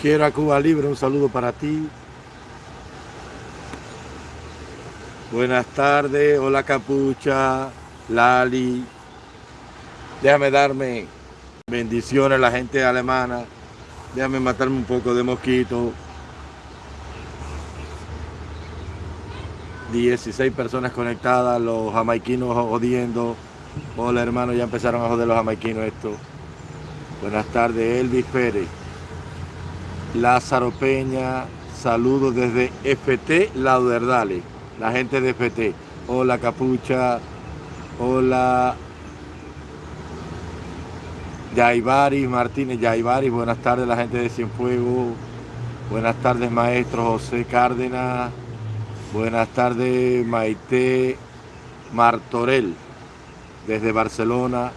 Quiero a Cuba Libre, un saludo para ti. Buenas tardes, hola Capucha, Lali. Déjame darme bendiciones a la gente alemana. Déjame matarme un poco de mosquito. 16 personas conectadas, los jamaiquinos jodiendo. Hola hermano, ya empezaron a joder los jamaiquinos esto. Buenas tardes, Elvis Pérez. Lázaro Peña, saludos desde FT Lauderdale, la gente de FT. Hola Capucha, hola. Yaibaris Martínez, Yaibaris, buenas tardes la gente de Cienfuegos, buenas tardes maestro José Cárdenas, buenas tardes Maite Martorell, desde Barcelona,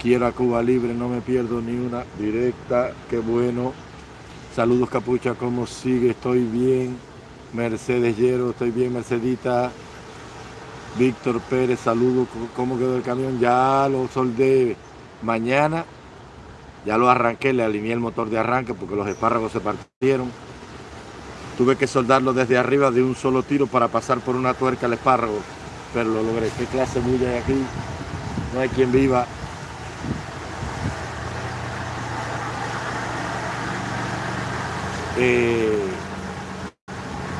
quiero a Cuba Libre, no me pierdo ni una. Directa, qué bueno. Saludos Capucha, ¿cómo sigue? Estoy bien. Mercedes Llero, estoy bien, Mercedita. Víctor Pérez, saludos. ¿Cómo quedó el camión? Ya lo soldé mañana. Ya lo arranqué, le alineé el motor de arranque porque los espárragos se partieron. Tuve que soldarlo desde arriba de un solo tiro para pasar por una tuerca al espárrago. Pero lo logré. ¿Qué clase bulla hay aquí? No hay quien viva.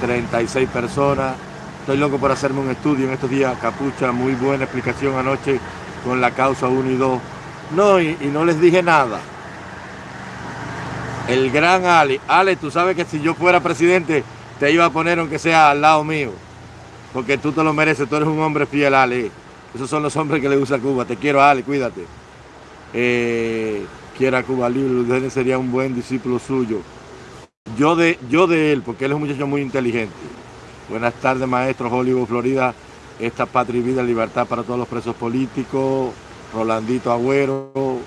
36 eh, personas. Estoy loco por hacerme un estudio en estos días. Capucha, muy buena explicación anoche con la causa 1 y 2. No, y, no les dije nada. El gran Ale. Ale, tú sabes que si yo fuera presidente, te iba a poner aunque sea al lado mío. Porque tú te lo mereces, tú eres un hombre fiel, Ale. Esos son los hombres que le gusta Cuba. Te quiero, Ale, cuídate. Eh, quiera Cuba libre, sería un buen discípulo suyo. Yo de, yo de él, porque él es un muchacho muy inteligente. Buenas tardes, maestro Hollywood, Florida. Esta patria y vida, libertad para todos los presos políticos. Rolandito Agüero,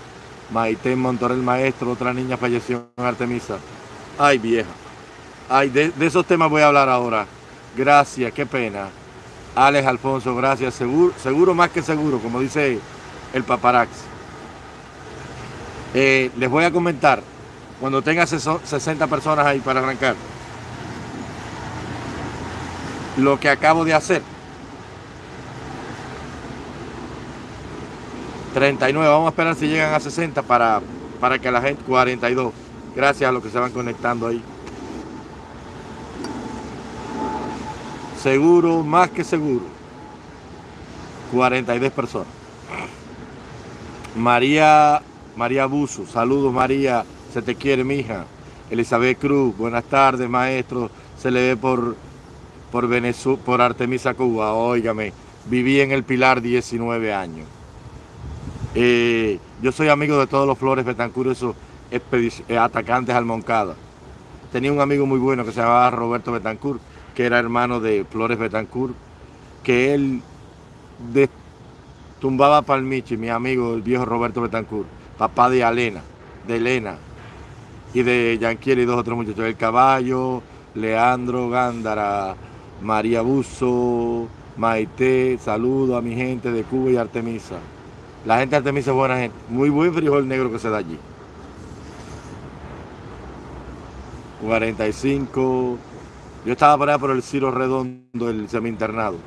Maite Montorel, maestro. Otra niña falleció en Artemisa. Ay, vieja. Ay, de, esos temas voy a hablar ahora. Gracias, qué pena. Alex Alfonso, gracias. Seguro, seguro más que seguro, como dice el paparax. Eh, les voy a comentar cuando tenga 60 personas ahí para arrancar. Lo que acabo de hacer. 39, vamos a esperar si llegan a 60 para, para que la gente, 42, gracias a los que se van conectando ahí. Seguro, más que seguro. 42 personas. María, María Buzo, saludos María. Se te quiere, mija. Elizabeth Cruz, buenas tardes, maestro. Se le ve por, por, Venezuela, por Artemisa, Cuba. Óigame, viví en el Pilar 19 años. Eh, yo soy amigo de todos los Flores Betancur, esos eh, atacantes al Moncada. Tenía un amigo muy bueno que se llamaba Roberto Betancourt, que era hermano de Flores Betancourt, que él tumbaba Palmichi, mi amigo, el viejo Roberto Betancourt, papá de Elena, de Elena, y de Yanquiel y dos otros muchachos, El Caballo, Leandro Gándara, María Buzo, Maite, saludo a mi gente de Cuba y Artemisa. La gente de Artemisa es buena gente, muy buen frijol negro que se da allí. 45, yo estaba por allá por el Ciro Redondo, el semi-internado.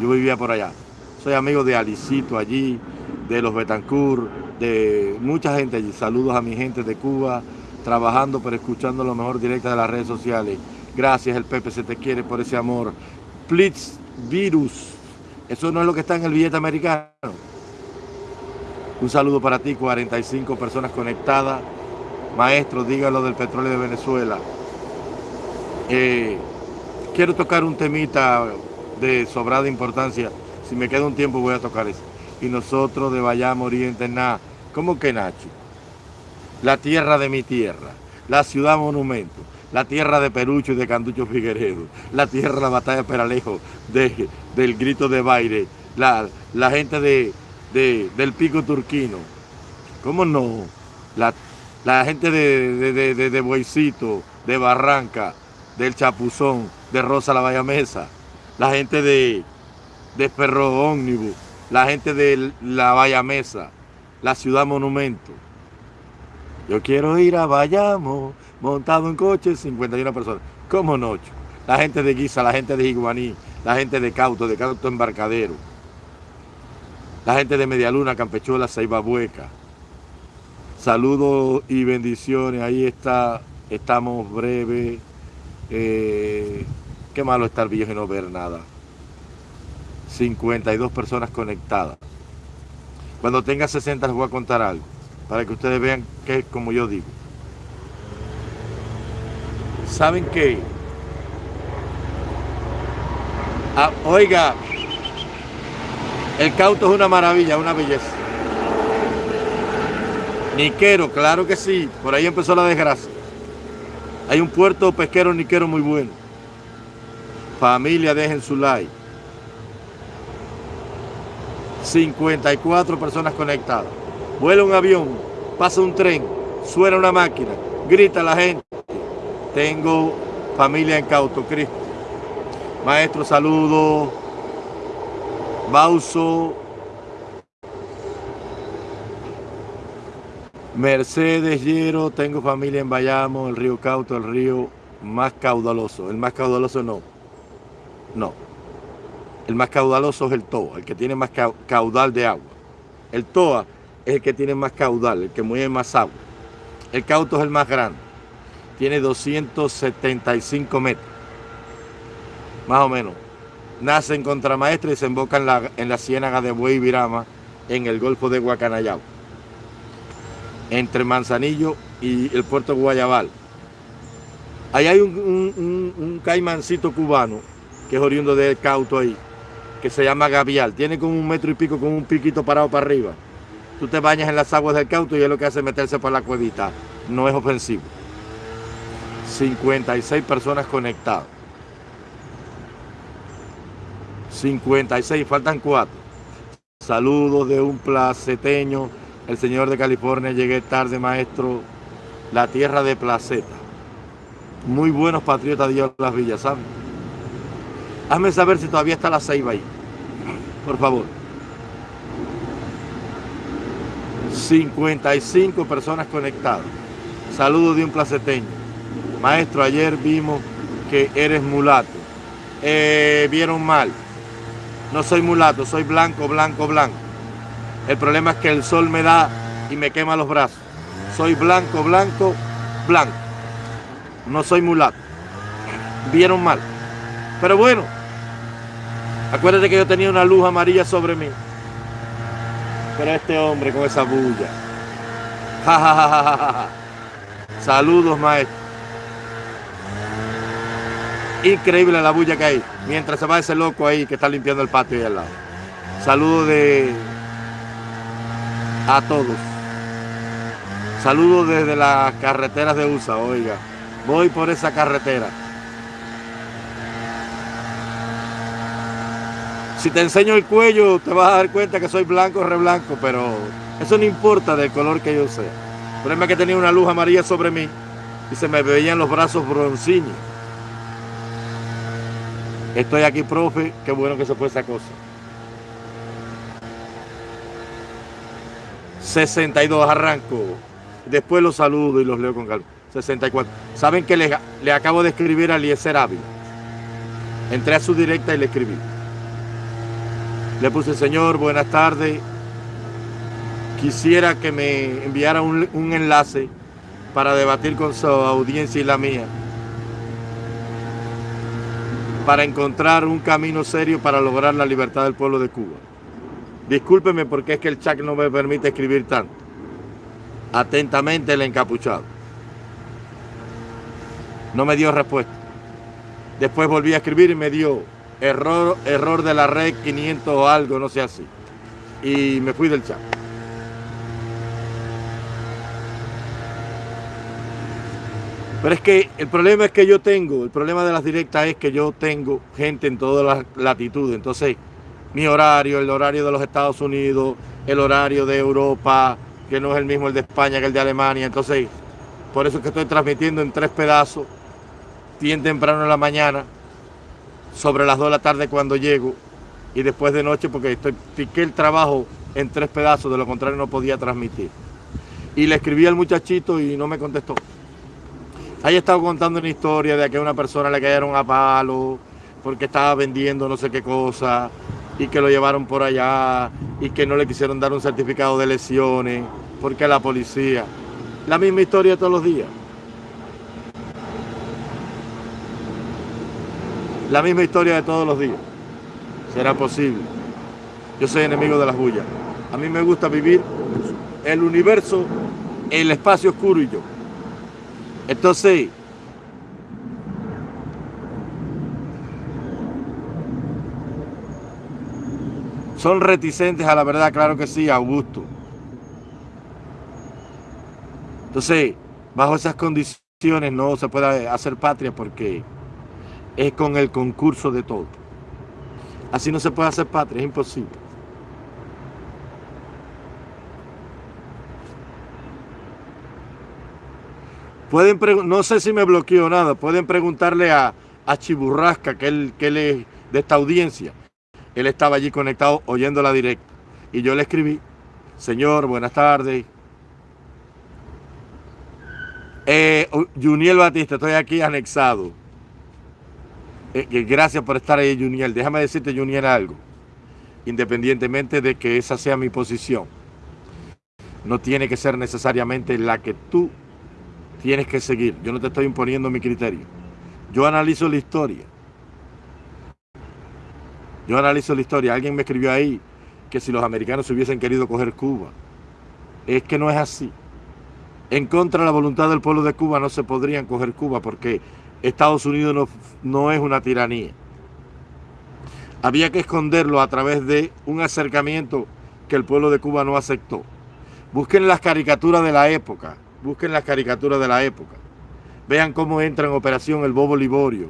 Yo vivía por allá. Soy amigo de Alicito allí, de los Betancourt, de mucha gente allí. Saludos a mi gente de Cuba, trabajando pero escuchando lo mejor directa de las redes sociales. Gracias, el Pepe se te quiere por ese amor. Plitz Virus, eso no es lo que está en el billete americano. Un saludo para ti, 45 personas conectadas. Maestro, dígalo del petróleo de Venezuela. Eh, quiero tocar un temita de sobrada importancia. Si me queda un tiempo voy a tocar eso. Y nosotros de Vallamo Oriente, nada. ¿Cómo que Nacho? La tierra de mi tierra, la ciudad monumento, la tierra de Perucho y de Canducho Figueredo, la tierra de la batalla de Peralejo, de, del grito de baile, la, gente de, del pico turquino, ¿cómo no? La, gente de, de, de, Bueycito, de Barranca, del Chapuzón, de Rosa la Bahía Mesa, la gente de, de Perro Ómnibus, la gente de la Bahía Mesa, la ciudad monumento, Yo quiero ir a Bayamo, montado en coche, 51 personas. ¿Cómo no? La gente de Guisa, la gente de Iguaní, la gente de Cauto, de Cauto Embarcadero, la gente de Medialuna, Campechuela, Bueca. Saludos y bendiciones. Ahí está, estamos breves. Eh, qué malo estar viejo y no ver nada. 52 personas conectadas. Cuando tenga 60 les voy a contar algo para que ustedes vean que es como yo digo. ¿Saben qué? Ah, oiga, el cauto es una maravilla, una belleza. Niquero, claro que sí, por ahí empezó la desgracia. Hay un puerto pesquero niquero muy bueno. Familia, dejen su like. 54 personas conectadas vuela un avión, pasa un tren, suena una máquina, grita la gente. Tengo familia en Cauto, Cristo. Maestro, saludo. Bauso. Mercedes Hierro, tengo familia en Bayamo, el río Cauto, el río más caudaloso. El más caudaloso no. No. El más caudaloso es el Toa, el que tiene más caudal de agua. El Toa es el que tiene más caudal, el que mueve más agua. El cauto es el más grande. Tiene 275 metros. Más o menos. Nace en Contramaestre y se emboca en la, en la ciénaga de Buey Virama, en el Golfo de Guacanayao. Entre Manzanillo y el puerto Guayabal. Ahí hay un, un caimancito cubano, que es oriundo del cauto ahí, que se llama Gavial. Tiene como un metro y pico con un piquito parado para arriba tú te bañas en las aguas del cauto y es lo que hace meterse por la cuevita. No es ofensivo. 56 personas conectadas. 56, faltan 4. Saludos de un placeteño, el señor de California, llegué tarde, maestro. La tierra de Placeta. Muy buenos patriotas de las villas, ¿sabes? Hazme saber si todavía está la ceiba ahí. Por favor. 55 personas conectadas. Saludos de un placeteño. Maestro, ayer vimos que eres mulato. Eh, vieron mal. No soy mulato, soy blanco, blanco, blanco. El problema es que el sol me da y me quema los brazos. Soy blanco, blanco, blanco. No soy mulato. Vieron mal. Pero bueno, acuérdate que yo tenía una luz amarilla sobre mí. Pero este hombre con esa bulla. Saludos, maestro. Increíble la bulla que hay. Mientras se va ese loco ahí que está limpiando el patio ahí al lado. Saludos de a todos. Saludos desde las carreteras de USA, oiga. Voy por esa carretera. Si te enseño el cuello, te vas a dar cuenta que soy blanco re blanco, pero eso no importa del color que yo sea. El problema es que tenía una luz amarilla sobre mí y se me veían los brazos broncíneos. Estoy aquí, profe, qué bueno que se fue esa cosa. 62, arranco. Después los saludo y los leo con calma. 64. ¿Saben que le, acabo de escribir a Eliezer? Entré a su directa y le escribí. Le puse, Señor, buenas tardes. Quisiera que me enviara un, enlace para debatir con su audiencia y la mía. Para encontrar un camino serio para lograr la libertad del pueblo de Cuba. Discúlpeme porque es que el chat no me permite escribir tanto. Atentamente el encapuchado. No me dio respuesta. Después volví a escribir y me dio error, error de la red 500 o algo, no sé así. Y me fui del chat. Pero es que el problema es que yo tengo, el problema de las directas es que yo tengo gente en todas las latitudes. Entonces, mi horario, el horario de los Estados Unidos, el horario de Europa, que no es el mismo el de España que el de Alemania. Entonces, por eso es que estoy transmitiendo en tres pedazos, bien temprano en la mañana, sobre las 2 de la tarde cuando llego y después de noche porque estoy, piqué el trabajo en tres pedazos, de lo contrario no podía transmitir. Y le escribí al muchachito y no me contestó. Ahí estado contando una historia de que a una persona le cayeron a palo porque estaba vendiendo no sé qué cosa y que lo llevaron por allá y que no le quisieron dar un certificado de lesiones porque la policía. La misma historia todos los días. La misma historia de todos los días. ¿Será posible? Yo soy enemigo de las bullas. A mí me gusta vivir el universo, el espacio oscuro y yo. Entonces, son reticentes a la verdad, claro que sí, Augusto. Entonces, bajo esas condiciones no se puede hacer patria porque es con el concurso de todo. Así no se puede hacer patria, es imposible. Pueden no sé si me bloqueó nada, pueden preguntarle a, a Chiburrasca, que él, que él es de esta audiencia. Él estaba allí conectado oyendo la directa. Y yo le escribí, señor, buenas tardes. Eh, Juniel Batista, estoy aquí anexado. Eh, gracias por estar ahí, Juniel. Déjame decirte, Juniel, algo. Independientemente de que esa sea mi posición, no tiene que ser necesariamente la que tú tienes que seguir. Yo no te estoy imponiendo mi criterio. Yo analizo la historia. Yo analizo la historia. Alguien me escribió ahí que si los americanos hubiesen querido coger Cuba. Es que no es así. En contra de la voluntad del pueblo de Cuba no se podrían coger Cuba porque Estados Unidos no, no es una tiranía. Había que esconderlo a través de un acercamiento que el pueblo de Cuba no aceptó. Busquen las caricaturas de la época busquen las caricaturas de la época, vean cómo entra en operación el Bobo Liborio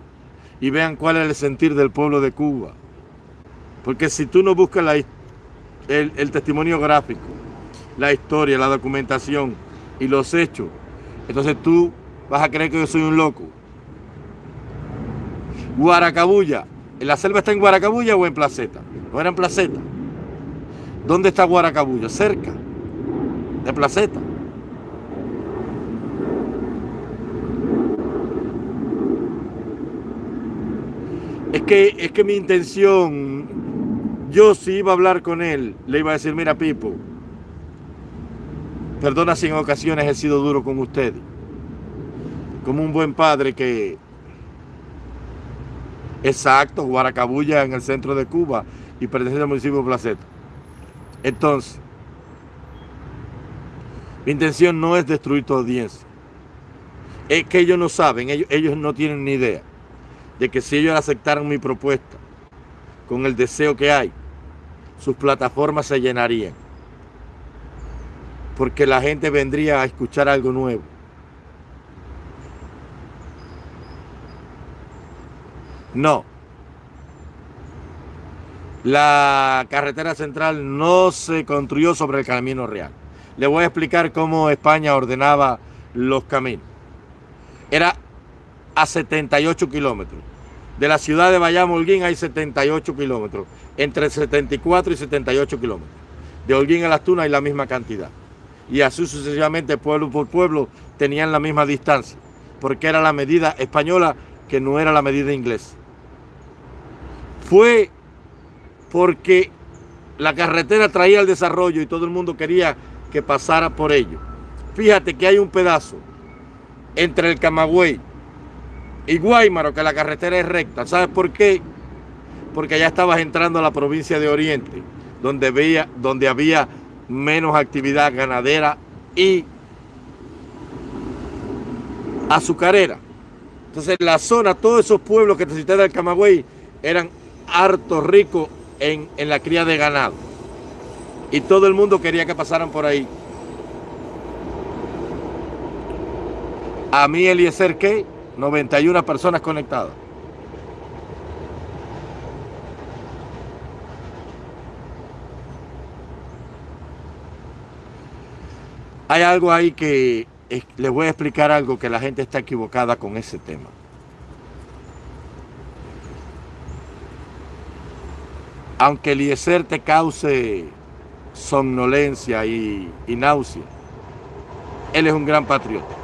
y vean cuál es el sentir del pueblo de Cuba. Porque si tú no buscas el, el testimonio gráfico, la historia, la documentación y los hechos, entonces tú vas a creer que yo soy un loco. Guaracabulla. ¿La selva está en Guaracabulla o en Placeta? No era en Placeta. ¿Dónde está Guaracabulla? Cerca de Placeta. Es que, es que mi intención, yo si iba a hablar con él, le iba a decir, mira Pipo, perdona si en ocasiones he sido duro con ustedes, como un buen padre que, exacto, Guaracabulla en el centro de Cuba y pertenece al municipio de Placeta. Entonces, mi intención no es destruir tu audiencia. Es que ellos no saben, ellos, ellos no tienen ni idea de que si ellos aceptaran mi propuesta con el deseo que hay, sus plataformas se llenarían. Porque la gente vendría a escuchar algo nuevo. No. La carretera central no se construyó sobre el camino real. Le voy a explicar cómo España ordenaba los caminos. Era a 78 kilómetros. De la ciudad de Bayamo Holguín hay 78 kilómetros, entre 74 y 78 kilómetros. De Holguín a Las Tunas hay la misma cantidad. Y así sucesivamente, pueblo por pueblo, tenían la misma distancia, porque era la medida española que no era la medida inglesa. Fue porque la carretera traía el desarrollo y todo el mundo quería que pasara por ello. Fíjate que hay un pedazo entre el Camagüey y Guaymaro, que la carretera es recta. ¿Sabes por qué? Porque ya estabas entrando a la provincia de Oriente, donde, había menos actividad ganadera y azucarera. Entonces la zona, todos esos pueblos que te cité del Camagüey eran harto ricos en, en la cría de ganado. Y todo el mundo quería que pasaran por ahí. A mí Eliezer, ¿qué? 91 personas conectadas. Hay algo ahí que les voy a explicar algo que la gente está equivocada con ese tema. Aunque el IESER te cause somnolencia y, y náusea, Él es un gran patriota.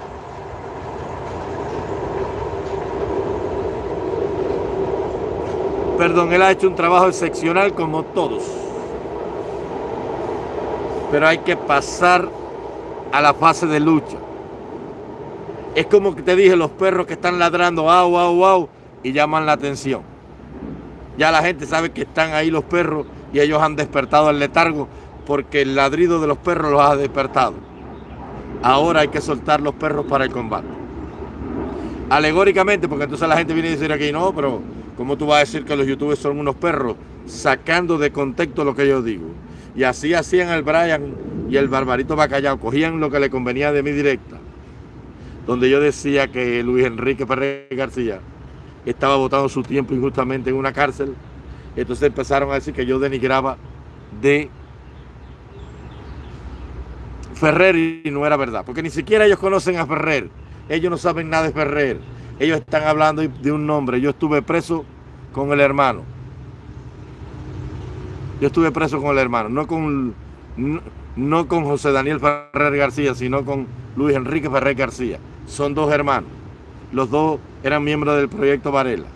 Perdón, él ha hecho un trabajo excepcional como todos. Pero hay que pasar a la fase de lucha. Es como que te dije, los perros que están ladrando, au, au, au, y llaman la atención. Ya la gente sabe que están ahí los perros y ellos han despertado el letargo porque el ladrido de los perros los ha despertado. Ahora hay que soltar los perros para el combate. Alegóricamente, porque entonces la gente viene a decir aquí, no, pero ¿cómo tú vas a decir que los youtubers son unos perros? Sacando de contexto lo que yo digo. Y así hacían el Brian y el Barbarito Bacallao. Cogían lo que le convenía de mi directa. Donde yo decía que Luis Enrique Pérez García estaba votando su tiempo injustamente en una cárcel. Entonces empezaron a decir que yo denigraba de Ferrer y no era verdad. Porque ni siquiera ellos conocen a Ferrer. Ellos no saben nada de Ferrer. Ellos están hablando de un nombre. Yo estuve preso con el hermano. Yo estuve preso con el hermano, no con, no, con José Daniel Ferrer García, sino con Luis Enrique Ferrer García. Son dos hermanos. Los dos eran miembros del proyecto Varela.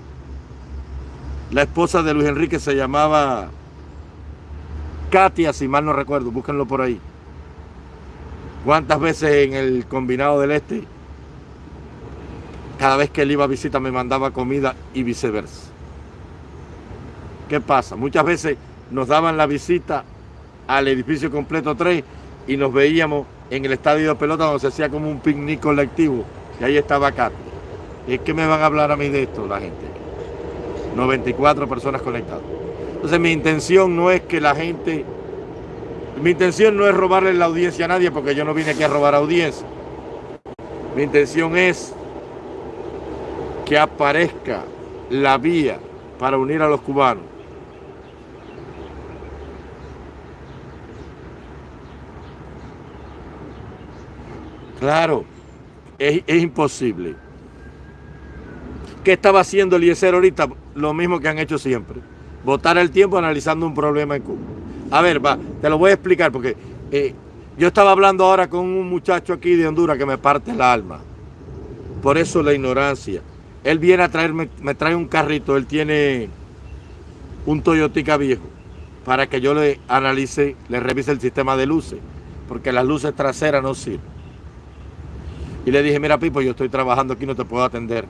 La esposa de Luis Enrique se llamaba Katia, si mal no recuerdo, búsquenlo por ahí. ¿Cuántas veces en el combinado del este, cada vez que él iba a visita me mandaba comida y viceversa? ¿Qué pasa? Muchas veces nos daban la visita al edificio completo 3 y nos veíamos en el estadio de pelota donde se hacía como un picnic colectivo y ahí estaba Katy. ¿Es que me van a hablar a mí de esto la gente? 94 personas conectadas. Entonces mi intención no es que la gente... Mi intención no es robarle la audiencia a nadie porque yo no vine aquí a robar audiencia. Mi intención es que aparezca la vía para unir a los cubanos Claro, es, imposible. ¿Qué estaba haciendo Eliezer ahorita? Lo mismo que han hecho siempre. Votar el tiempo analizando un problema en Cuba. A ver, te lo voy a explicar porque eh, yo estaba hablando ahora con un muchacho aquí de Honduras que me parte el alma. Por eso la ignorancia. Él viene a traerme, me trae un carrito, él tiene un Toyotica viejo para que yo le analice, le revise el sistema de luces, porque las luces traseras no sirven. Y le dije, mira Pipo, yo estoy trabajando aquí, no te puedo atender.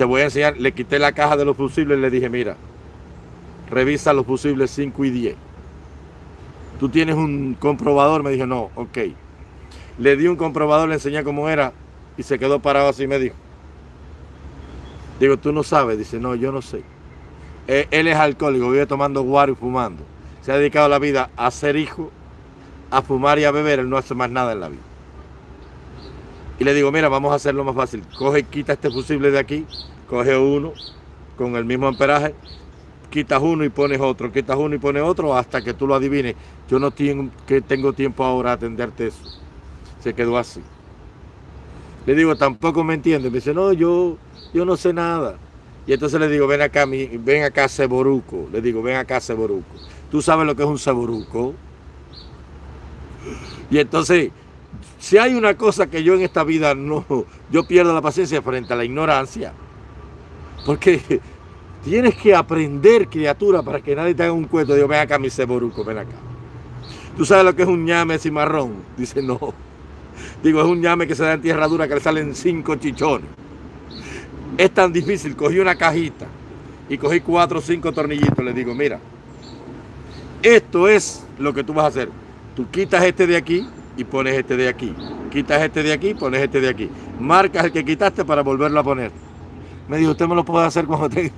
Te voy a enseñar, le quité la caja de los fusibles y le dije, mira, revisa los fusibles 5 y 10. ¿Tú tienes un comprobador? Me dijo, no, ok. Le di un comprobador, le enseñé cómo era y se quedó parado así y me dijo. Digo, tú no sabes. Dice, no, yo no sé. Eh, él es alcohólico, vive tomando guaro y fumando. Se ha dedicado la vida a ser hijo, a fumar y a beber. Él no hace más nada en la vida. Y le digo, mira, vamos a hacerlo más fácil. Coge, quita este fusible de aquí, coge uno con el mismo amperaje, quitas uno y pones otro, quitas uno y pones otro hasta que tú lo adivines. Yo no tengo, que tengo tiempo ahora a atenderte eso. Se quedó así. Le digo, tampoco me entiende. Me dice, no, yo, yo no sé nada. Y entonces le digo, ven acá, ven acá, Ceboruco. Le digo, ven acá, Ceboruco. ¿Tú sabes lo que es un Ceboruco? Y entonces si hay una cosa que yo en esta vida no, yo pierdo la paciencia frente a la ignorancia. Porque tienes que aprender, criatura, para que nadie te haga un cuento. Digo, ven acá, mi ceboruco, ven acá. ¿Tú sabes lo que es un ñame cimarrón? Dice, no. Digo, es un ñame que se da en tierra dura que le salen cinco chichones. Es tan difícil. Cogí una cajita y cogí cuatro o cinco tornillitos. Le digo, mira, esto es lo que tú vas a hacer. Tú quitas este de aquí, y pones este de aquí. Quitas este de aquí, pones este de aquí. Marcas el que quitaste para volverlo a poner. Me dijo, usted me lo puede hacer cuando tenga...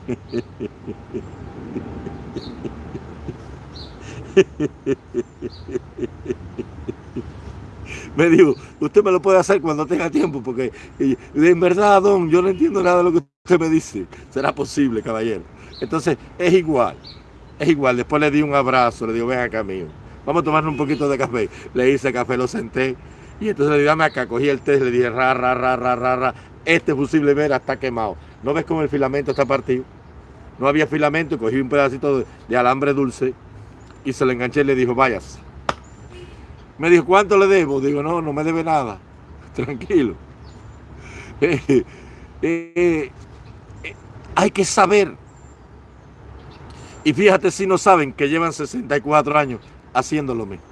me dijo, usted me lo puede hacer cuando tenga tiempo, porque en verdad, don, yo no entiendo nada de lo que usted me dice. Será posible, caballero. Entonces, es igual, es igual. Después le di un abrazo, le digo, ven acá, mío vamos a tomar un poquito de café. Le hice café, lo senté. Y entonces le dije, dame acá, cogí el test, le dije, ra, ra, ra, ra, ra, ra. Este fusible vera está quemado. ¿No ves cómo el filamento está partido? No había filamento, cogí un pedacito de, alambre dulce y se lo enganché y le dijo, vayas. Me dijo, ¿cuánto le debo? Digo, no, no me debe nada. Tranquilo. Eh, eh, eh, hay que saber. Y fíjate si no saben que llevan 64 años haciendo lo mismo.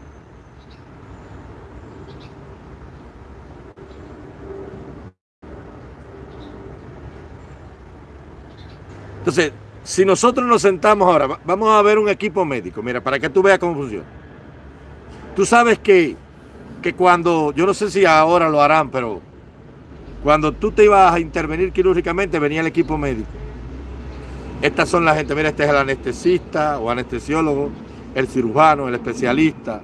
Entonces, si nosotros nos sentamos ahora, vamos a ver un equipo médico, mira, para que tú veas cómo funciona. Tú sabes que, que cuando, yo no sé si ahora lo harán, pero cuando tú te ibas a intervenir quirúrgicamente, venía el equipo médico. Estas son la gente, mira, este es el anestesista o anestesiólogo, el cirujano, el especialista.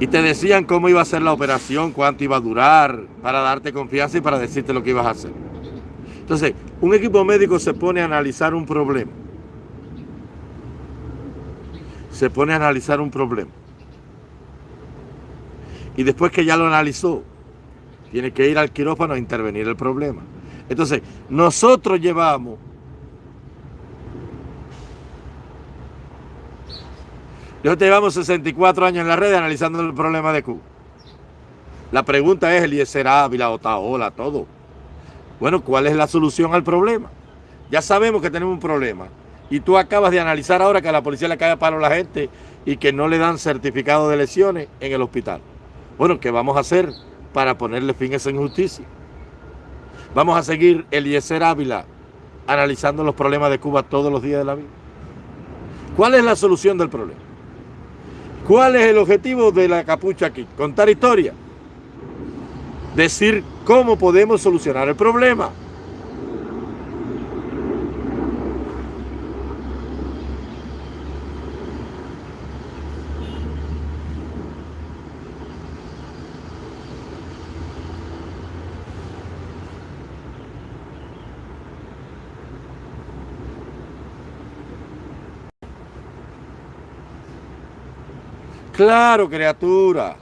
Y te decían cómo iba a ser la operación, cuánto iba a durar, para darte confianza y para decirte lo que ibas a hacer. Entonces, un equipo médico se pone a analizar un problema. Se pone a analizar un problema. Y después que ya lo analizó, tiene que ir al quirófano a intervenir el problema. Entonces, nosotros llevamos Nosotros llevamos 64 años en la red analizando el problema de Cuba. La pregunta es, Eliezer Ávila, Otaola, todo. Bueno, ¿cuál es la solución al problema? Ya sabemos que tenemos un problema. Y tú acabas de analizar ahora que a la policía le cae a palo a la gente y que no le dan certificado de lesiones en el hospital. Bueno, ¿qué vamos a hacer para ponerle fin a esa injusticia? Vamos a seguir Eliezer Ávila analizando los problemas de Cuba todos los días de la vida. ¿Cuál es la solución del problema? ¿Cuál es el objetivo de la capucha aquí? Contar historia decir cómo podemos solucionar el problema. Claro, criatura.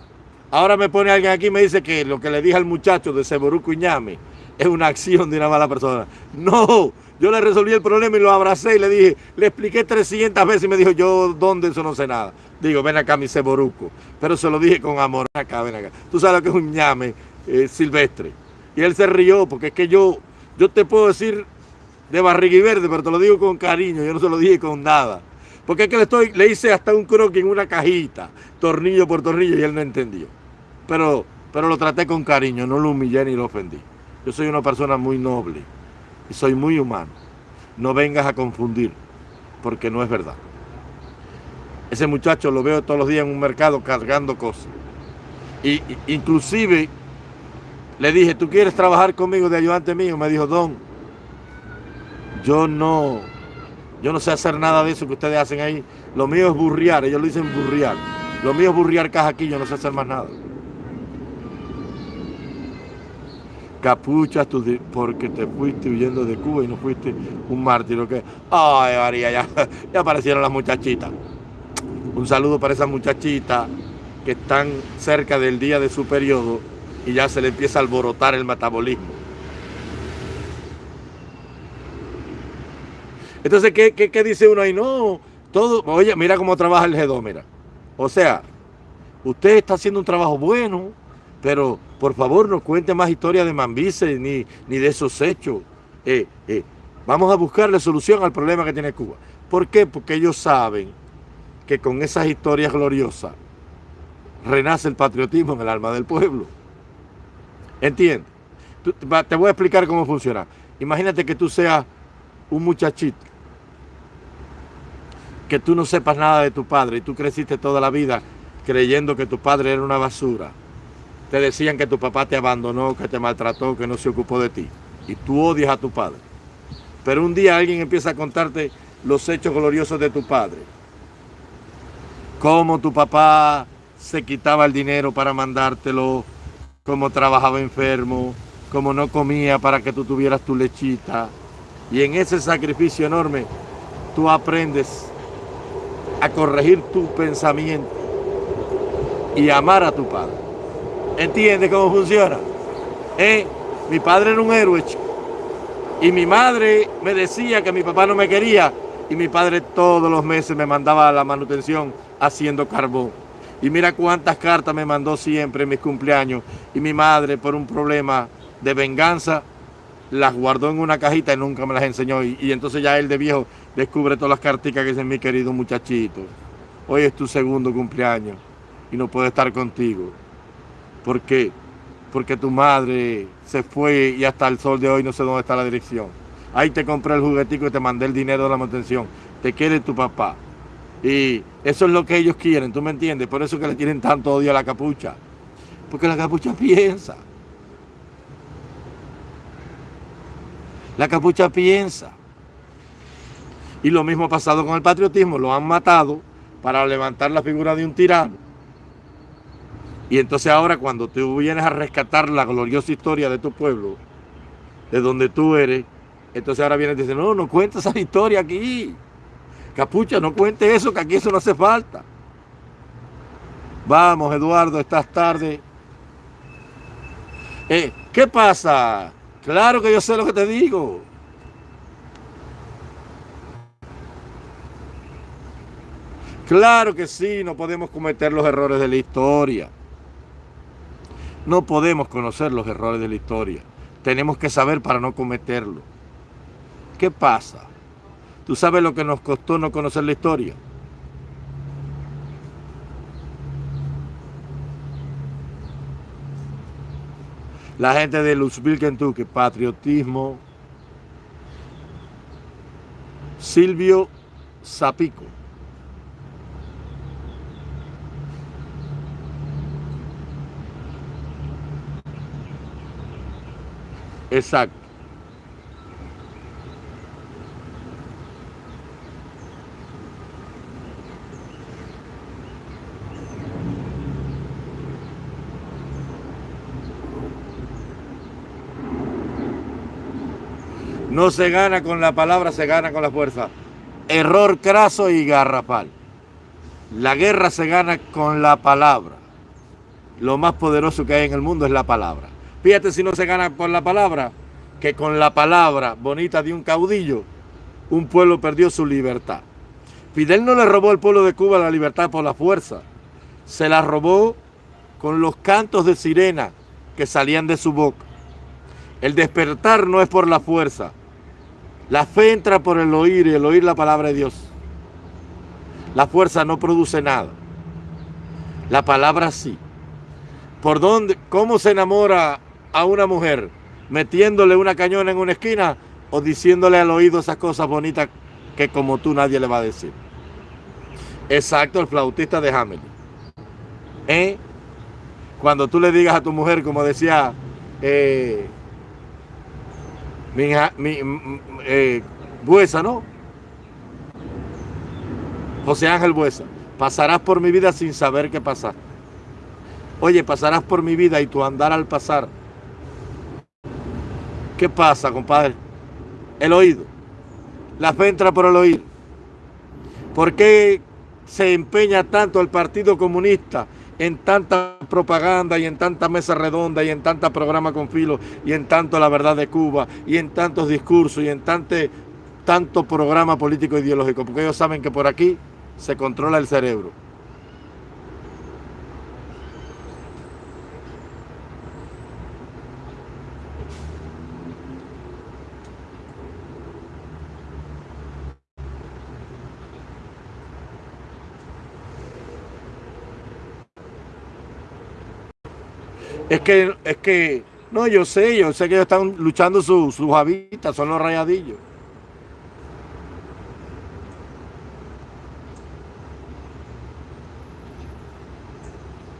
Ahora me pone alguien aquí y me dice que lo que le dije al muchacho de Seboruco Iñame es una acción de una mala persona. No, yo le resolví el problema y lo abracé y le dije, le expliqué 300 veces y me dijo, yo, ¿dónde? Eso no sé nada. Digo, ven acá mi Seboruco. Pero se lo dije con amor, ven acá, ven acá. Tú sabes lo que es un ñame eh, silvestre. Y él se rió porque es que yo, yo te puedo decir de barriga verde, pero te lo digo con cariño, yo no se lo dije con nada. Porque es que le, estoy, le hice hasta un croquis en una cajita, tornillo por tornillo, y él no entendió pero, pero lo traté con cariño, no lo humillé ni lo ofendí. Yo soy una persona muy noble y soy muy humano. No vengas a confundir, porque no es verdad. Ese muchacho lo veo todos los días en un mercado cargando cosas. Y, inclusive le dije, ¿tú quieres trabajar conmigo de ayudante mío? Me dijo, Don, yo no, yo no sé hacer nada de eso que ustedes hacen ahí. Lo mío es burriar, ellos lo dicen burriar. Lo mío es burriar caja aquí, yo no sé hacer más nada. Capuchas porque te fuiste huyendo de Cuba y no fuiste un mártir. que Ay, María, ya, ya aparecieron las muchachitas. Un saludo para esas muchachitas que están cerca del día de su periodo y ya se le empieza a alborotar el metabolismo. Entonces, ¿qué, qué, dice uno ahí? No, todo, oye, mira cómo trabaja el G2, mira. O sea, usted está haciendo un trabajo bueno, pero por favor no cuente más historias de Mambice ni, ni de esos hechos. Eh, eh, vamos a buscarle solución al problema que tiene Cuba. ¿Por qué? Porque ellos saben que con esas historias gloriosas renace el patriotismo en el alma del pueblo. ¿Entiendes? Te voy a explicar cómo funciona. Imagínate que tú seas un muchachito, que tú no sepas nada de tu padre y tú creciste toda la vida creyendo que tu padre era una basura te decían que tu papá te abandonó, que te maltrató, que no se ocupó de ti. Y tú odias a tu padre. Pero un día alguien empieza a contarte los hechos gloriosos de tu padre. Cómo tu papá se quitaba el dinero para mandártelo, cómo trabajaba enfermo, cómo no comía para que tú tuvieras tu lechita. Y en ese sacrificio enorme, tú aprendes a corregir tu pensamiento y amar a tu padre. ¿Entiende cómo funciona? ¿Eh? Mi padre era un héroe, Y mi madre me decía que mi papá no me quería. Y mi padre todos los meses me mandaba a la manutención haciendo carbón. Y mira cuántas cartas me mandó siempre en mis cumpleaños. Y mi madre, por un problema de venganza, las guardó en una cajita y nunca me las enseñó. Y, entonces ya él de viejo descubre todas las cartas que dicen mi querido muchachito. Hoy es tu segundo cumpleaños y no puedo estar contigo. ¿Por qué? Porque tu madre se fue y hasta el sol de hoy no sé dónde está la dirección. Ahí te compré el juguetico y te mandé el dinero de la manutención. Te quiere tu papá. Y eso es lo que ellos quieren, ¿tú me entiendes? Por eso que le tienen tanto odio a la capucha. Porque la capucha piensa. La capucha piensa. Y lo mismo ha pasado con el patriotismo. Lo han matado para levantar la figura de un tirano. Y entonces ahora cuando tú vienes a rescatar la gloriosa historia de tu pueblo, de donde tú eres, entonces ahora vienes y dices, no, no cuentes esa historia aquí. Capucha, no cuente eso, que aquí eso no hace falta. Vamos, Eduardo, estás tarde. Eh, ¿Qué pasa? Claro que yo sé lo que te digo. Claro que sí, no podemos cometer los errores de la historia. No podemos conocer los errores de la historia. Tenemos que saber para no cometerlo. ¿Qué pasa? ¿Tú sabes lo que nos costó no conocer la historia? La gente de Louisville, Kentucky, patriotismo. Silvio Zapico. Exacto. No se gana con la palabra, se gana con la fuerza. Error craso y garrafal. La guerra se gana con la palabra. Lo más poderoso que hay en el mundo es la palabra. Fíjate si no se gana por la palabra, que con la palabra bonita de un caudillo, un pueblo perdió su libertad. Fidel no le robó al pueblo de Cuba la libertad por la fuerza. Se la robó con los cantos de sirena que salían de su boca. El despertar no es por la fuerza, la fe entra por el oír y el oír la palabra de Dios. La fuerza no produce nada. La palabra sí. ¿Por dónde? ¿Cómo se enamora a una mujer? ¿Metiéndole una cañona en una esquina o diciéndole al oído esas cosas bonitas que como tú nadie le va a decir? Exacto, el flautista de Hamelin. ¿Eh? Cuando tú le digas a tu mujer, como decía eh, mi, eh, Buesa, ¿no? José Ángel Buesa, pasarás por mi vida sin saber qué pasar. Oye, pasarás por mi vida y tu andar al pasar. ¿Qué pasa, compadre? El oído. La fe entra por el oído. ¿Por qué se empeña tanto el Partido Comunista en tanta propaganda y en tanta mesa redonda y en tanta programa con filo y en tanto la verdad de Cuba y en tantos discursos y en tanto, tanto programa político ideológico, porque ellos saben que por aquí se controla el cerebro. Es que, es que, no, yo sé, yo sé que ellos están luchando sus su habitas, son los rayadillos.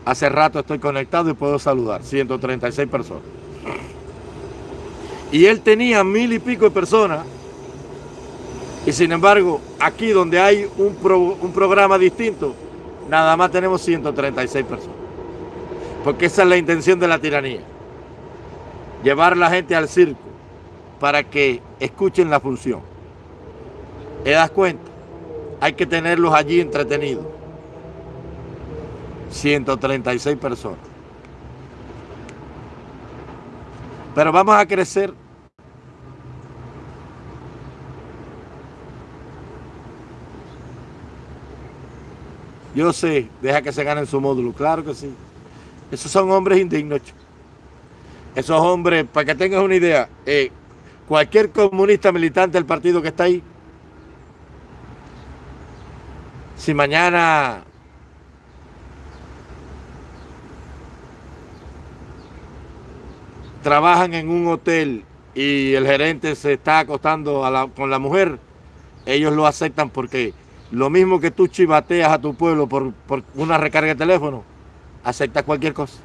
Hace rato estoy conectado y puedo saludar, 136 personas. Y él tenía mil y pico de personas. Y sin embargo, aquí donde hay un, un programa distinto, nada más tenemos 136 personas. Porque esa es la intención de la tiranía. Llevar la gente al circo para que escuchen la función. ¿Te das cuenta? Hay que tenerlos allí entretenidos. 136 personas. Pero vamos a crecer. Yo sé, deja que se ganen su módulo, claro que sí. Esos son hombres indignos. Esos hombres, para que tengas una idea, eh, cualquier comunista militante del partido que está ahí, si mañana trabajan en un hotel y el gerente se está acostando con la mujer, ellos lo aceptan porque lo mismo que tú chivateas a tu pueblo por, por una recarga de teléfono, aceptas cualquier cosa.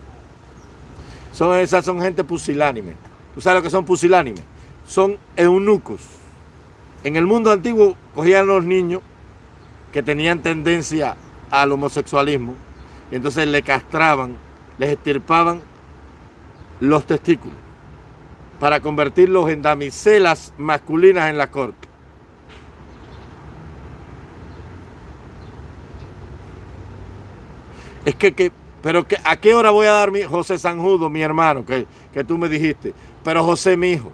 Son, esas son gente pusilánime. ¿Tú sabes lo que son pusilánimes? Son eunucos. En el mundo antiguo cogían los niños que tenían tendencia al homosexualismo y entonces le castraban, les estirpaban los testículos para convertirlos en damiselas masculinas en la corte. Es que, que pero que, ¿a qué hora voy a dar mi José Sanjudo, mi hermano, que, que tú me dijiste? Pero José, mi hijo,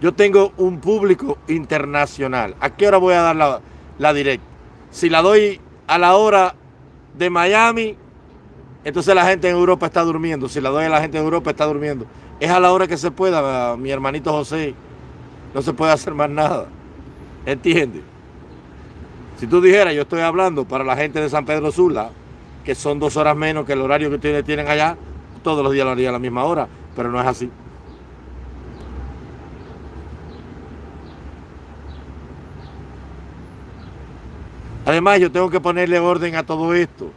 yo tengo un público internacional. ¿A qué hora voy a dar la, la directa? Si la doy a la hora de Miami, entonces la gente en Europa está durmiendo. Si la doy a la gente en Europa, está durmiendo. Es a la hora que se pueda, mi hermanito José. No se puede hacer más nada. ¿Entiendes? Si tú dijeras, yo estoy hablando para la gente de San Pedro Sula, que son dos horas menos que el horario que ustedes tienen allá, todos los días lo haría a la misma hora, pero no es así. Además, yo tengo que ponerle orden a todo esto.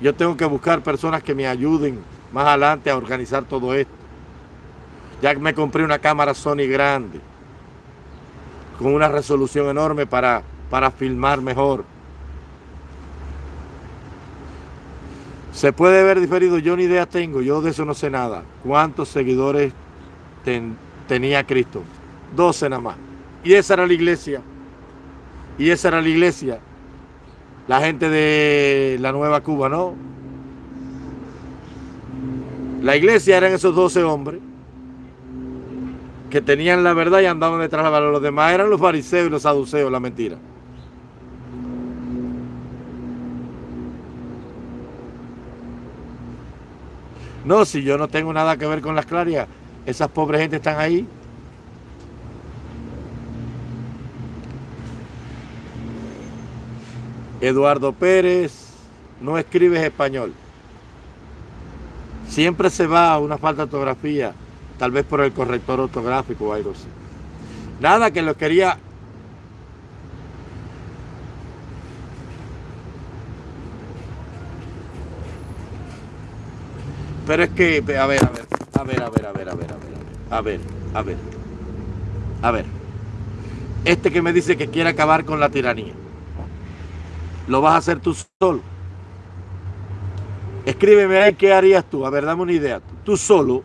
Yo tengo que buscar personas que me ayuden más adelante a organizar todo esto. Ya me compré una cámara Sony grande, con una resolución enorme para, para filmar mejor. Se puede ver diferido, yo ni idea tengo, yo de eso no sé nada. ¿Cuántos seguidores tenía Cristo? 12 nada más. Y esa era la iglesia. Y esa era la iglesia. La gente de la Nueva Cuba, ¿no? La iglesia eran esos 12 hombres que tenían la verdad y andaban detrás de la verdad. Los demás eran los fariseos y los saduceos, la mentira. No, si yo no tengo nada que ver con las clarias, esas pobres gente están ahí. Eduardo Pérez, no escribes español. Siempre se va a una falta de ortografía, tal vez por el corrector ortográfico o algo así. Nada que lo quería Pero es que, a ver, a ver, a ver, a ver, a ver, a ver, a ver, a ver, a ver, a ver. Este que me dice que quiere acabar con la tiranía, ¿lo vas a hacer tú solo? Escríbeme ahí qué harías tú, a ver, dame una idea. Tú solo,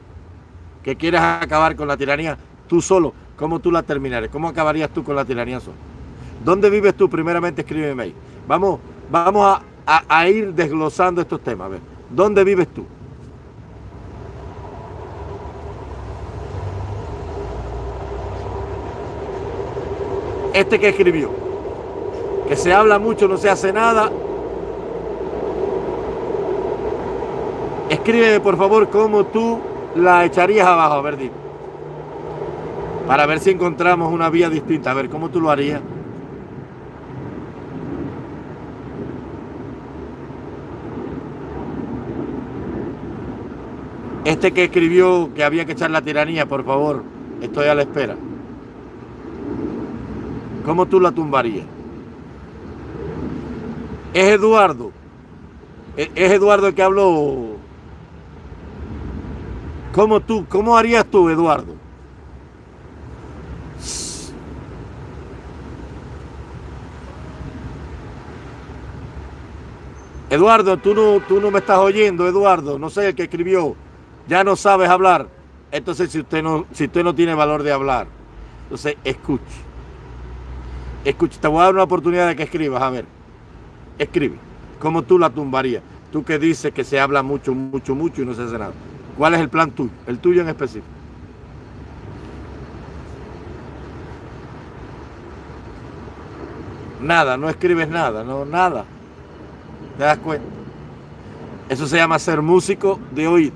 que quieres acabar con la tiranía, tú solo, ¿cómo tú la terminarías? ¿Cómo acabarías tú con la tiranía solo? ¿Dónde vives tú? Primeramente escríbeme ahí. Vamos, vamos a, a ir desglosando estos temas. A ver, ¿dónde vives tú? Este que escribió, que se habla mucho, no se hace nada. Escríbeme por favor cómo tú la echarías abajo, a ver, dime. Para ver si encontramos una vía distinta, a ver, ¿cómo tú lo harías? Este que escribió que había que echar la tiranía, por favor, estoy a la espera. ¿Cómo tú la tumbarías? Es Eduardo. Es Eduardo el que habló. ¿Cómo tú, cómo harías tú, Eduardo? Eduardo, tú no, tú no me estás oyendo, Eduardo. No sé el que escribió. Ya no sabes hablar. Entonces, si usted no, si usted no tiene valor de hablar, entonces escuche. Escucha, te voy a dar una oportunidad de que escribas, a ver. Escribe. ¿Cómo tú la tumbarías? Tú que dices que se habla mucho, mucho, mucho y no se hace nada. ¿Cuál es el plan tuyo? El tuyo en específico. Nada, no escribes nada, no, nada. ¿Te das cuenta? Eso se llama ser músico de oído.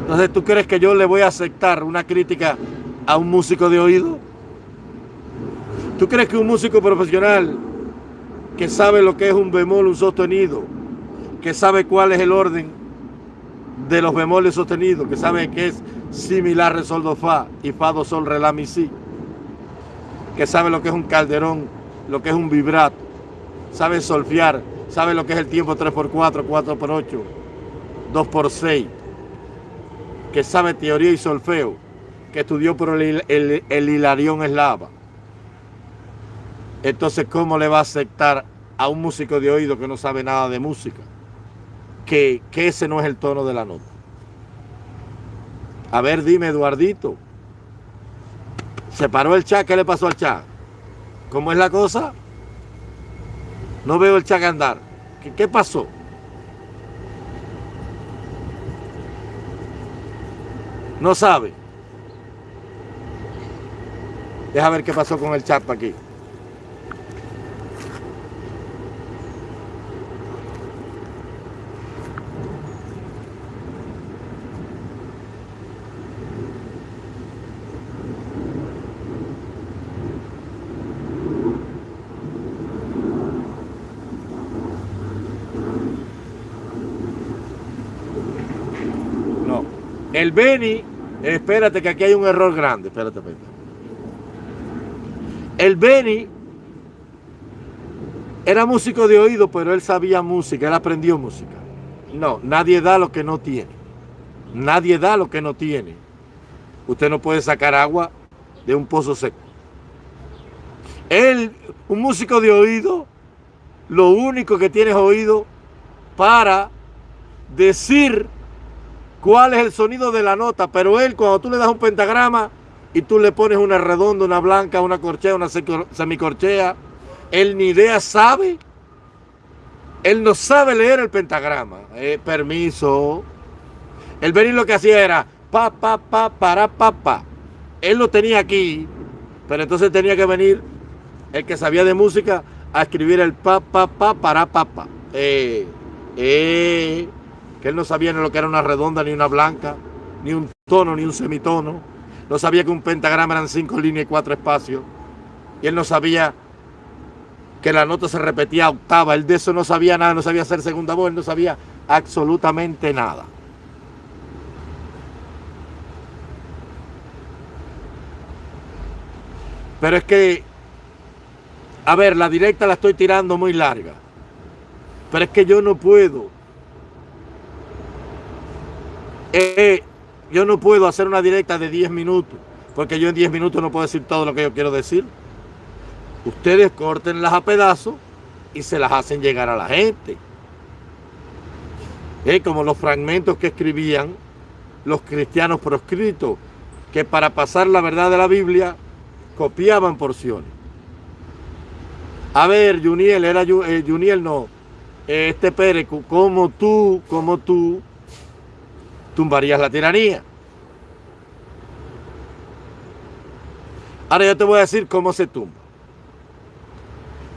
Entonces, ¿tú crees que yo le voy a aceptar una crítica a un músico de oído? ¿Tú crees que un músico profesional que sabe lo que es un bemol, un sostenido, que sabe cuál es el orden de los bemoles sostenidos, que sabe que es similar re sol do fa y fa do sol re la mi si, que sabe lo que es un calderón, lo que es un vibrato, sabe solfiar, sabe lo que es el tiempo 3x4, 4x8, 2x6, que sabe teoría y solfeo, que estudió por el, el Hilarión Eslava. Entonces, ¿cómo le va a aceptar a un músico de oído que no sabe nada de música? Que, ese no es el tono de la nota. A ver, dime, Eduardito. ¿Se paró el chat? ¿Qué le pasó al chat? ¿Cómo es la cosa? No veo el chat andar. ¿Qué, pasó? No sabe. Deja ver qué pasó con el chat aquí. El Beni, espérate que aquí hay un error grande, espérate, espérate. El Beni era músico de oído, pero él sabía música, él aprendió música. No, nadie da lo que no tiene. Nadie da lo que no tiene. Usted no puede sacar agua de un pozo seco. Él, un músico de oído, lo único que tiene es oído para decir cuál es el sonido de la nota, pero él cuando tú le das un pentagrama y tú le pones una redonda, una blanca, una corchea, una semicorchea, él ni idea sabe, él no sabe leer el pentagrama. Eh, permiso. El venir lo que hacía era pa, pa, pa, para, pa, pa. Él lo tenía aquí, pero entonces tenía que venir el que sabía de música a escribir el pa, pa, pa, para, pa, pa. Eh, eh él no sabía ni lo que era una redonda, ni una blanca, ni un tono, ni un semitono. No sabía que un pentagrama eran cinco líneas y cuatro espacios. Y él no sabía que la nota se repetía octava. Él de eso no sabía nada, no sabía hacer segunda voz, él no sabía absolutamente nada. Pero es que, a ver, la directa la estoy tirando muy larga. Pero es que yo no puedo eh, yo no puedo hacer una directa de 10 minutos, porque yo en 10 minutos no puedo decir todo lo que yo quiero decir. Ustedes cortenlas a pedazos y se las hacen llegar a la gente. Eh, como los fragmentos que escribían los cristianos proscritos, que para pasar la verdad de la Biblia copiaban porciones. A ver, Juniel, era eh, Juniel no, este Pérez, como tú, como tú, tumbarías la tiranía. Ahora yo te voy a decir cómo se tumba.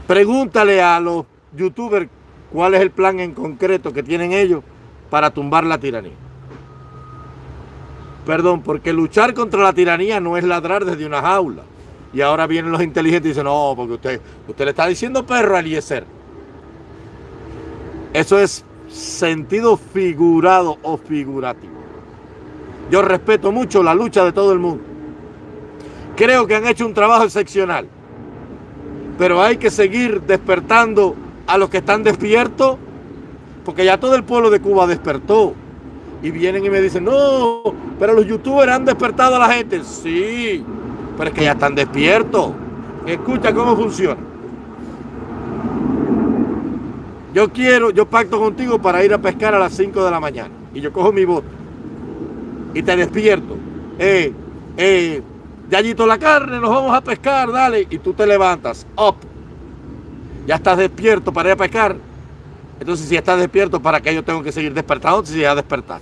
Pregúntale a los youtubers cuál es el plan en concreto que tienen ellos para tumbar la tiranía. Perdón, porque luchar contra la tiranía no es ladrar desde una jaula. Y ahora vienen los inteligentes y dicen, no, porque usted, usted le está diciendo perro a Eliezer. Eso es sentido figurado o figurativo. Yo respeto mucho la lucha de todo el mundo. Creo que han hecho un trabajo excepcional. Pero hay que seguir despertando a los que están despiertos, porque ya todo el pueblo de Cuba despertó. Y vienen y me dicen, no, pero los youtubers han despertado a la gente. Sí, pero es que ya están despiertos. Escucha cómo funciona. Yo quiero, yo pacto contigo para ir a pescar a las 5 de la mañana. Y yo cojo mi bote. Y te despierto. Eh, eh, Yayito la carne, nos vamos a pescar, dale. Y tú te levantas. Up. Ya estás despierto para ir a pescar. Entonces, si estás despierto, ¿para qué yo tengo que seguir despertando si ya despertar?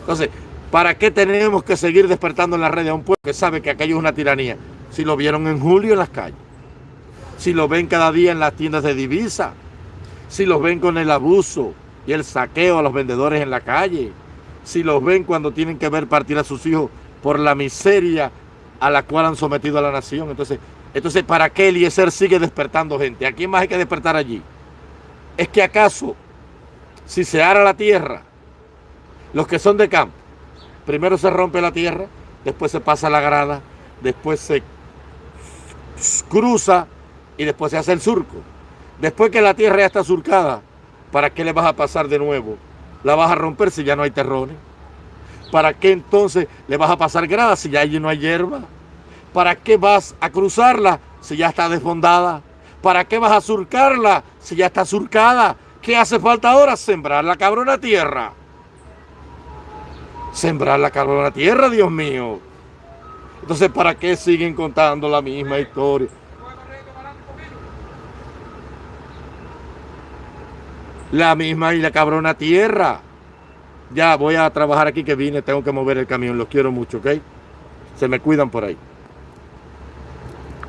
Entonces, ¿para qué tenemos que seguir despertando en la red a un pueblo que sabe que aquello es una tiranía? Si lo vieron en julio en las calles. Si los ven cada día en las tiendas de divisa. Si los ven con el abuso y el saqueo a los vendedores en la calle. Si los ven cuando tienen que ver partir a sus hijos por la miseria a la cual han sometido a la nación. Entonces, entonces ¿para qué Eliezer sigue despertando gente? ¿A quién más hay que despertar allí? ¿Es que acaso, si se ara la tierra, los que son de campo, primero se rompe la tierra, después se pasa la grada, después se cruza y después se hace el surco. Después que la tierra ya está surcada, ¿para qué le vas a pasar de nuevo? La vas a romper si ya no hay terrones. ¿Para qué entonces le vas a pasar grada si ya allí no hay hierba? ¿Para qué vas a cruzarla si ya está desfondada? ¿Para qué vas a surcarla si ya está surcada? ¿Qué hace falta ahora? Sembrar la cabrona tierra. Sembrar la cabrona tierra, Dios mío. Entonces, ¿para qué siguen contando la misma historia? La misma y la cabrona tierra. Ya voy a trabajar aquí que vine, tengo que mover el camión, los quiero mucho, ¿ok? Se me cuidan por ahí.